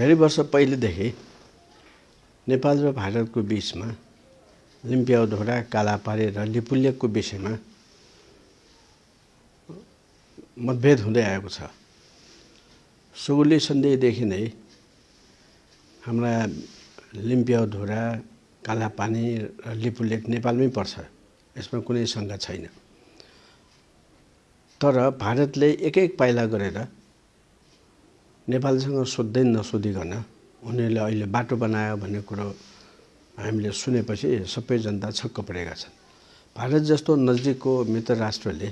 धेरै वर्ष पहिलेदेखि नेपाल र भारतको बिचमा लिम्पियाउधोरा कालापारे र लिपुलेकको विषयमा मतभेद हुँदै आएको छ। सुगुली सन्धिदेखि नै हाम्रा लिम्पियाउधोरा कालापानी र लिपुलेक नेपालमै पर्छ यसमा कुनै शङ्का छैन। तर भारतले एक एक पाइला गरेर नेपालसँग सोध्दै नसोधिकन उनीहरूले अहिले बाटो बनायो भन्ने कुरो हामीले सुनेपछि सबै जनता छक्क परेका छन्। भारत जस्तो नजिकको मित्र राष्ट्रले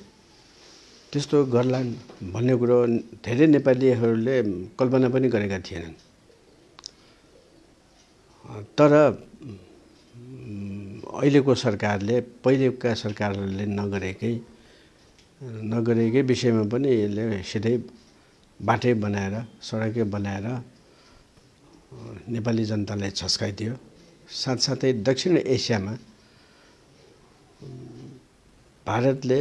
त्यस्तो गर्लान् भन्ने कुरो धेरै नेपालीहरूले कल्पना पनि गरेका थिएनन्। तर अहिलेको सरकारले पहिलेका सरकारहरूले नगरेकै नगरेकै विषयमा पनि यसले सिधै बाटै बनाएर सडकै बनाएर नेपाली जनतालाई छस्काइदियो। साथसाथै दक्षिण एसियामा भारतले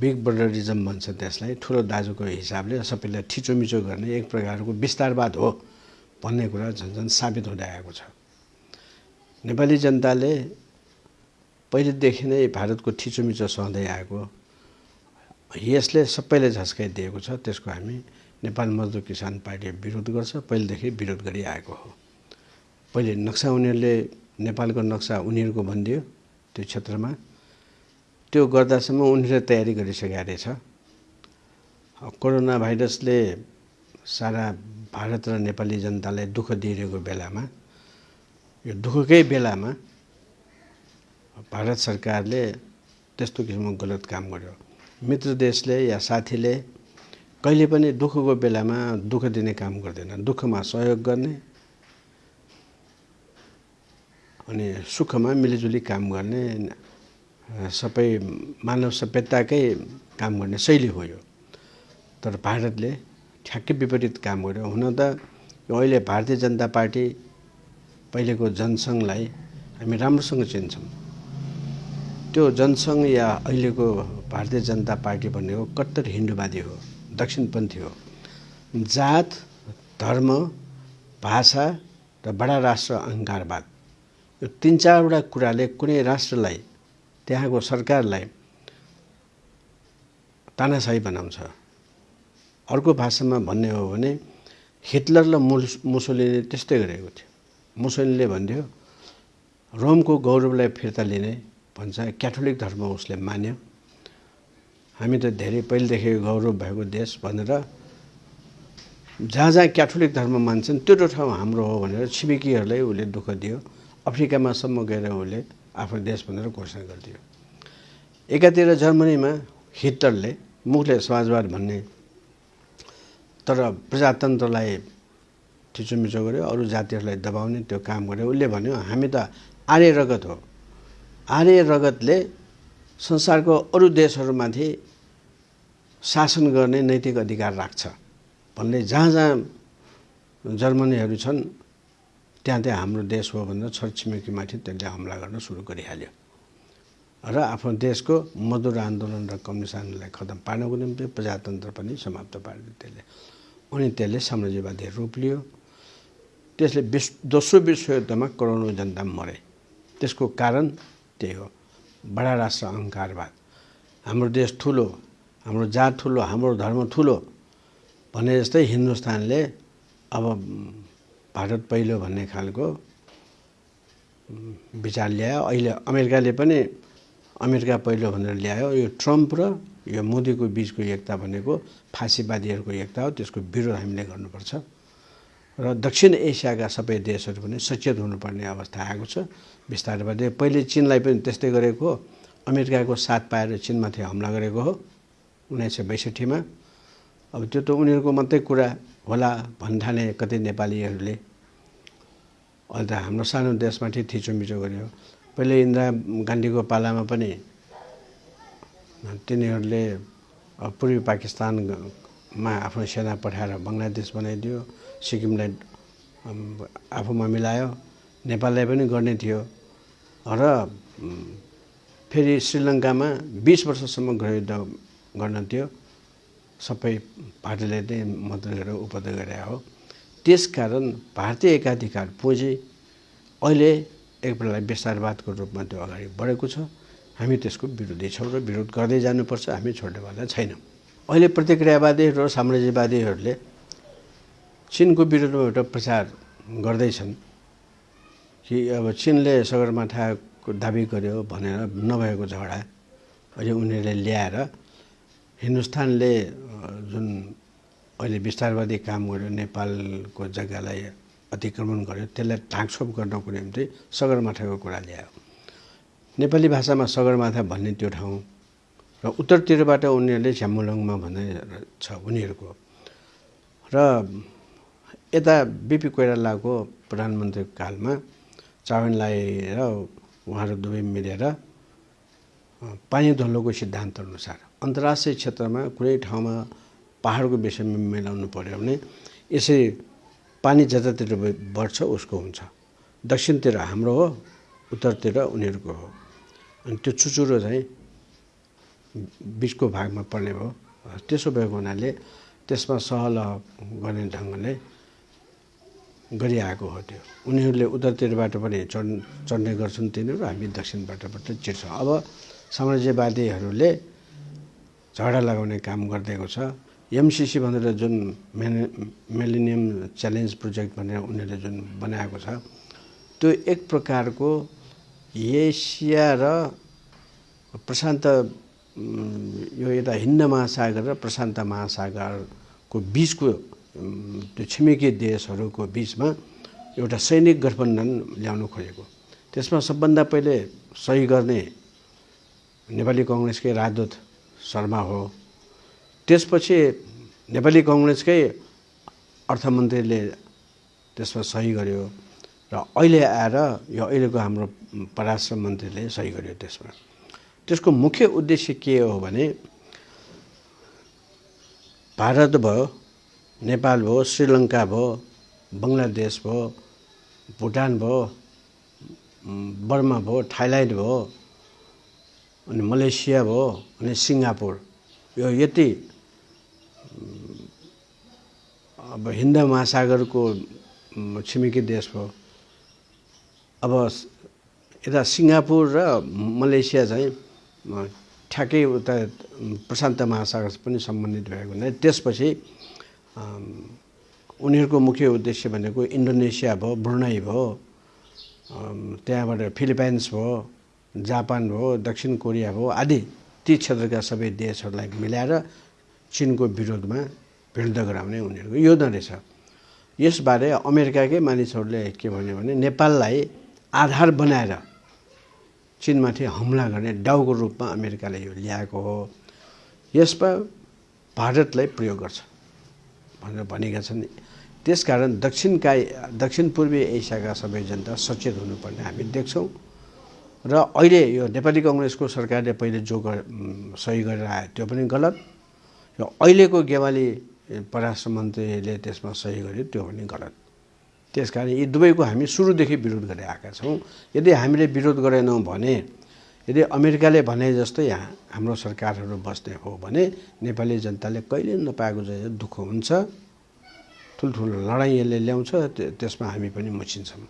बिग ब्रदरिजम भन्छ त्यसलाई ठुलो दाजुको हिसाबले सबैलाई थिचोमिचो गर्ने एक प्रकारको विस्तारवाद हो भन्ने कुरा झन् झन् साबित हुँदै आएको छ। नेपाली जनताले पहिलेदेखि नै भारतको थिचोमिचो सहँदै आएको यसले सबैले झस्काइदिएको छ त्यसको हामी नेपाल मजदुर किसान पार्टी विरोध गर्छ। पहिलेदेखि विरोध गरिआएको हो। पहिले नक्सा उनीहरूले नेपालको नक्सा उनीहरूको भनिदियो त्यो क्षेत्रमा। त्यो गर्दासम्म उनीहरूले तयारी गरिसकेका रहेछ। कोरोना भाइरसले सारा भारत र नेपाली जनतालाई दुःख दिइरहेको बेलामा यो दुःखकै बेलामा भारत सरकारले त्यस्तो किसिमको गलत काम गर्यो। मित्र देशले या साथीले कहिले पनि दुःखको बेलामा दुःख दिने काम गर्दैन। दुःखमा सहयोग गर्ने अनि सुखमा मिलिजुली काम गर्ने सबै मानव सभ्यताकै काम गर्ने शैली हो यो। तर भारतले ठ्याक्कै विपरीत काम गर्यो। हुन त अहिले भारतीय जनता पार्टी पहिलेको जनसङ्घलाई हामी राम्रोसँग चिन्छौँ। त्यो जनसङ्घ या अहिलेको भारतीय जनता पार्टी भनेको कट्टर हिन्दूवादी हो दक्षिणपन्थी हो। जात धर्म भाषा र बडा राष्ट्र अहङ्कारवाद यो तिन चारवटा कुराले कुनै राष्ट्रलाई त्यहाँको सरकारलाई तानासाही बनाउँछ। अर्को भाषामा भन्ने हो भने हिटलर र मुसोलिनीले त्यस्तै गरेको थियो। मुसोलिनीले भन्थ्यो रोमको गौरवलाई फिर्ता लिने भन्छ क्याथोलिक धर्म उसले मान्यो। हामी त धेरै पहिलेदेखि गौरव भएको देश भनेर जहाँ जहाँ क्याथोलिक धर्म मान्छन् त्यो ठाउँ हाम्रो हो भनेर छिमेकीहरूलाई उसले दुःख दियो। अफ्रिकामासम्म गएर उसले आफ्नो देश भनेर घोषणा गरिदियो। एकातिर जर्मनीमा हिटलरले मुखले समाजवाद भन्ने तर प्रजातन्त्रलाई थिचोमिचो गर्यो अरू जातिहरूलाई दबाउने त्यो काम गर्यो। उसले भन्यो हामी त आर्य रगत हो। आर्य रगतले संसारको अरू देशहरूमाथि शासन गर्ने नैतिक अधिकार राख्छ। भन्ने जहाँ जहाँ जर्मनीहरू छन् त्यहाँ त्यहाँ हाम्रो देश हो भनेर छरछिमेकीमाथि त्यसले हमला गर्न सुरु गरिहाल्यो। र आफ्नो देशको मजदुर आन्दोलन र कम्युनिस्ट आन्दोलनलाई खतम पार्नको निम्ति प्रजातन्त्र पनि समाप्त पार्यो त्यसले। अनि त्यसले साम्राज्यवादी रूप लियो। त्यसले विश्व दोस्रो विश्वयुद्धमा करोडौँ जनता मरे। त्यसको कारण त्यही हो। बडा राष्ट्र अहङ्कारवाद हाम्रो देश ठुलो हाम्रो जात ठुलो हाम्रो धर्म ठुलो भने जस्तै हिन्दुस्तानले अब भारत पहिलो भन्ने खालको विचार ल्यायो। अहिले अमेरिकाले पनि अमेरिका पहिलो भनेर ल्यायो। यो ट्रम्प र यो मोदीको बिचको एकता भनेको फाँसीवादीहरूको एकता हो। त्यसको विरोध हामीले गर्नुपर्छ। र दक्षिण एसियाका सबै देशहरू पनि सचेत हुनुपर्ने अवस्था आएको छ। बिस्तारै पहिले चिनलाई पनि त्यस्तै गरेको अमेरिकाको साथ पाएर चिनमाथि हमला गरेको हो उन्नाइस सय बैसठीमा। अब त्यो त उनीहरूको मात्रै कुरा होला भन्ठाने कति नेपालीहरूले अहिले त हाम्रो सानो देशमाथि थिचोमिचो गर्यो। पहिले इन्दिरा गान्धीको पालामा पनि तिनीहरूले पूर्वी पाकिस्तानमा आफ्नो सेना पठाएर बङ्गलादेश बनाइदियो। सिक्किमलाई आफूमा मिलायो। नेपाललाई पनि गर्ने थियो। र फेरि श्रीलङ्कामा बिस वर्षसम्म गृहयुद्ध गर्न थियो। सबै पार्टीले नै मद्दत गरेर उपद्रव गरे हो। त्यसकारण भारतीय एकाधिकार पुँजी अहिले एक बेला विस्तारवादको रूपमा त्यो अगाडि बढेको छ। हामी त्यसको विरोधी छौँ र विरोध गर्दै जानुपर्छ। हामी छोड्नेवाला छैनौँ। अहिले प्रतिक्रियावादीहरू र साम्राज्यवादीहरूले चिनको विरुद्धमा एउटा प्रचार गर्दैछन्। कि अब चिनले सगरमाथाको दाबी गर्यो भनेर नभएको झगडा अहिले उनीहरूले ल्याएर हिन्दुस्तानले जुन अहिले विस्तारवादी काम गर्यो नेपालको जग्गालाई अतिक्रमण गर्यो त्यसलाई ढाकछोप गर्नको निम्ति सगरमाथाको कुरा ल्यायो। नेपाली भाषामा सगरमाथा भन्ने त्यो ठाउँ र उत्तरतिरबाट उनीहरूले झ्यामुलङमा भन्ने छ उनीहरूको। र यता बिपी कोइरालाको प्रधानमन्त्री कालमा चावनलाई र उहाँहरू दुवै मिलेर पानी धुलोको सिद्धान्त अनुसार अन्तर्राष्ट्रिय क्षेत्रमा कुनै ठाउँमा पाहाडको विषयमा मिलाउनु पऱ्यो भने यसरी पानी जतातिर बढ्छ उसको हुन्छ। दक्षिणतिर हाम्रो हो उत्तरतिर उनीहरूको हो। अनि त्यो चुचुरो चाहिँ बिचको भागमा पर्ने भयो। त्यसो भएको हुनाले त्यसमा सहल गर्ने ढङ्गले गरिआएको हो त्यो। उनीहरूले उत्तरतिरबाट पनि चढ चढ्ने गर्छन् तिनीहरू हामी दक्षिणबाट पनि चिर्छौँ अब साम्राज्यवादीहरूले झगडा लगाउने काम गरिदिएको छ। एमसिसी भनेर जुन मेने मेलिनियम च्यालेन्ज प्रोजेक्ट भनेर उनीहरूले जुन बनाएको छ त्यो एक प्रकारको एसिया र प्रशान्त यो यता हिन्द महासागर र प्रशान्त महासागरको बिचको त्यो छिमेकी देशहरूको बिचमा एउटा सैनिक गठबन्धन ल्याउनु खोजेको। त्यसमा सबभन्दा पहिले सही गर्ने नेपाली कङ्ग्रेसकै राजदूत शर्मा हो। त्यसपछि नेपाली कङ्ग्रेसकै अर्थमन्त्रीले त्यसमा सही गर्यो र अहिले आएर यो अहिलेको हाम्रो परराष्ट्र मन्त्रीले सही गर्यो त्यसमा। त्यसको मुख्य उद्देश्य के हो भने भारत भयो नेपाल भयो श्रीलङ्का भयो बङ्गलादेश भयो भुटान भयो बर्मा भयो थाइल्यान्ड भयो अनि मलेसिया भयो अनि सिङ्गापुर। यो यति अब हिन्द महासागरको छिमेकी देश भयो। अब यता सिङ्गापुर र मलेसिया चाहिँ ठ्याक्कै उता प्रशान्त महासागर पनि सम्बन्धित भएको हुनाले त्यसपछि उनीहरूको मुख्य उद्देश्य भनेको इन्डोनेसिया भयो ब्रुनाई भयो त्यहाँबाट फिलिपाइन्स भयो जापान भयो दक्षिण कोरिया भयो आदि ती क्षेत्रका सबै देशहरूलाई मिलाएर चिनको विरोधमा भिड्द गराउने उनीहरूको योजना रहेछ यसबारे अमेरिकाकै मानिसहरूले के भन्यो भने नेपाललाई आधार बनाएर चिनमाथि हमला गर्ने डाउको रूपमा अमेरिकाले यो ल्याएको हो। यसमा भारतलाई प्रयोग गर्छ। भनेर भनेका छन्। त्यसकारण दक्षिणका दक्षिण पूर्वी एसियाका सबै जनता सचेत हुनुपर्ने हामी देख्छौँ। र अहिले यो नेपाली कङ्ग्रेसको सरकारले पहिले जो सही गरेर आयो त्यो पनि गलत। र अहिलेको गेवाली परराष्ट्र मन्त्रीले त्यसमा सही गर्यो त्यो पनि गलत। त्यस कारण यी दुवैको हामी सुरुदेखि विरोध गरेर आएका छौँ। यदि हामीले विरोध गरेनौँ भने यदि अमेरिकाले भने जस्तै यहाँ हाम्रो सरकारहरू बस्ने हो भने नेपाली जनताले कहिले नपाएको जस्तो दुःख हुन्छ ठुल्ठुलो लडाइँ यसले ल्याउँछ त्यसमा हामी पनि मुछिन्छौँ।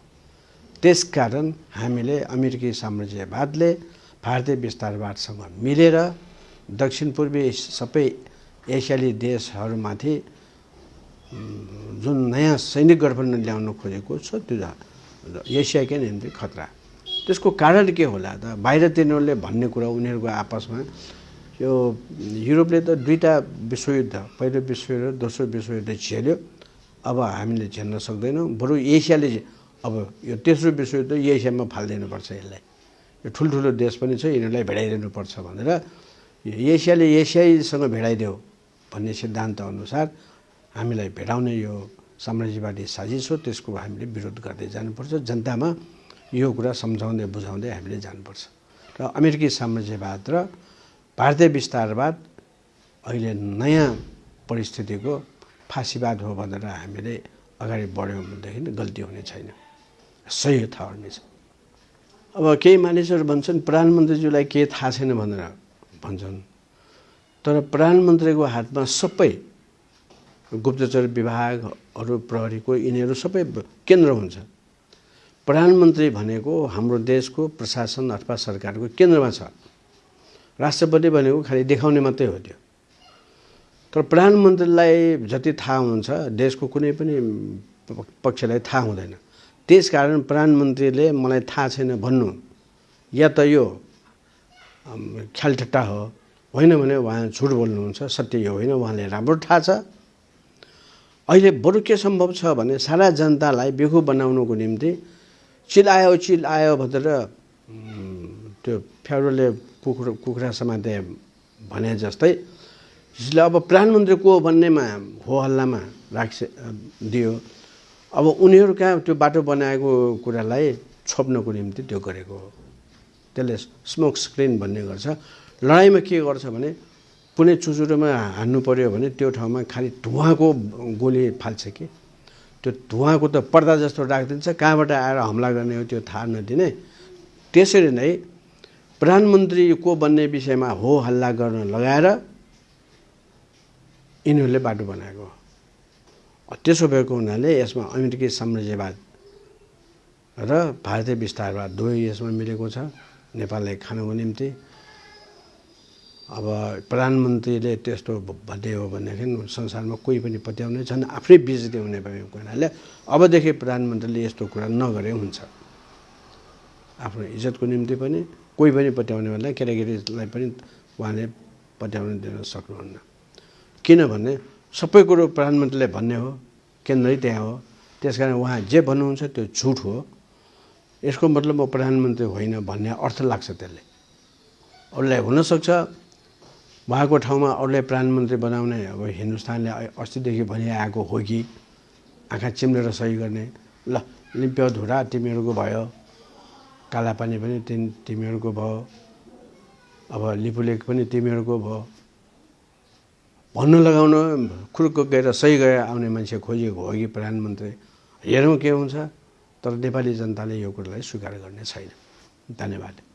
त्यसकारण हामीले अमेरिकी साम्राज्यवादले भारतीय विस्तारवादसँग मिलेर दक्षिण पूर्वी सबै एसियाली देशहरूमाथि जुन नयाँ सैनिक गठबन्धन ल्याउनु खोजेको छ त्यो एसियाकै निम्ति खतरा। त्यसको कारण के होला त? बाहिर तिनीहरूले भन्ने कुरा उनीहरूको आपसमा यो युरोपले त दुईवटा विश्वयुद्ध पहिलो विश्वयुद्ध दोस्रो विश्वयुद्ध झेल्यो। अब हामीले झेल्न सक्दैनौँ। बरु एसियाले अब यो तेस्रो विश्वयुद्ध एसियामा फालिदिनुपर्छ यसलाई। यो ठुल्ठुलो देश पनि छ यिनीहरूलाई भेडाइदिनुपर्छ भनेर एसियाले एसियासँग भेडाइदेऊ भन्ने सिद्धान्त अनुसार हामीलाई भेडाउने यो साम्राज्यवादी साजिस हो। त्यसको हामीले विरोध गर्दै जानुपर्छ। जनतामा यो कुरा सम्झाउँदै बुझाउँदै हामीले जानुपर्छ। र अमेरिकी साम्राज्यवाद र भारतीय विस्तारवाद अहिले नयाँ परिस्थितिको फाँसीवाद हो भनेर हामीले अगाडि बढ्यौँ भनेदेखि गल्ती हुने छैन। सही थाहा हुनेछ अब केही मानिसहरू भन्छन् प्रधानमन्त्रीज्यूलाई के थाहा छैन भनेर भन्छन्। तर प्रधानमन्त्रीको हातमा सबै गुप्तचर विभागहरू प्रहरीको यिनीहरू सबै केन्द्र हुन्छ। प्रधानमन्त्री भनेको हाम्रो देशको प्रशासन अथवा सरकारको केन्द्रमा छ। राष्ट्रपति भनेको खालि देखाउने मात्रै हो त्यो। तर प्रधानमन्त्रीलाई जति थाहा हुन्छ देशको कुनै पनि पक्षलाई थाहा हुँदैन। त्यसकारण प्रधानमन्त्रीले मलाई थाहा छैन भन्नु। या त यो ख्यालठट्टा हो। होइन भने उहाँ झुट बोल्नुहुन्छ सत्य यो होइन उहाँले राम्रो थाहा छ। अहिले बरु के सम्भव छ भने सारा जनतालाई बेखु बनाउनुको निम्ति चिल आयो चिल आयो भनेर त्यो फ्याउरोले कुखुरा कुखुरा समाते भने जस्तै जसले अब प्रधानमन्त्री को भन्नेमा हो हल्लामा राख्छ दियो अब उनीहरू कहाँ त्यो बाटो बनाएको कुरालाई छोप्नको निम्ति त्यो गरेको हो त्यसले स्मोक स्क्रिन भन्ने गर्छ लडाइँमा के गर्छ भने कुनै चुचुरोमा हान्नु पऱ्यो भने त्यो ठाउँमा खालि धुवाको गोली फाल्छ कि त्यो धुवाको त पर्दा जस्तो राखिदिन्छ कहाँबाट आएर हमला गर्ने हो त्यो थाहा नदिने। त्यसरी नै प्रधानमन्त्री को बन्ने विषयमा हो हल्ला गर्न लगाएर यिनीहरूले बाटो बनाएको त्यसो भएको हुनाले यसमा अमेरिकी साम्राज्यवाद र भारतीय विस्तारवाद दुवै यसमा मिलेको छ। नेपाललाई खानको निम्ति अब प्रधानमन्त्रीले त्यस्तो भन्ने हो भनेदेखि संसारमा कोही पनि पत्याउने छन् आफ्नै बेजती हुने भएको हुनाले अबदेखि प्रधानमन्त्रीले यस्तो कुरा नगरे हुन्छ। आफ्नो इज्जतको निम्ति पनि कोही पनि पत्याउने भन्दा केटाकेटीलाई पनि उहाँले पत्याउन दिन सक्नुहुन्न। किनभने सबै कुरो प्रधानमन्त्रीले भन्ने हो केन्द्रै त्यहाँ हो। त्यस कारण उहाँ जे भन्नुहुन्छ त्यो झुट हो। यसको मतलब म प्रधानमन्त्री होइन भन्ने अर्थ लाग्छ त्यसले। अरूलाई हुनसक्छ उहाँको ठाउँमा अरूलाई प्रधानमन्त्री बनाउने अब हिन्दुस्तानले अस्तिदेखि भनिआएको हो कि आँखा चिम्लेर सही गर्ने। ल लिम्प्यो धुरा तिमीहरूको भयो। कालापानी पनि तिन तिमीहरूको भयो। अब लिपुलेक पनि तिमीहरूको भयो। भन्न लगाउन खुर्क गएर सही गएर आउने मान्छे खोजिएको हो कि प्रधानमन्त्री? हेरौँ के हुन्छ तर नेपाली जनताले यो कुरालाई स्वीकार गर्ने छैन। धन्यवाद।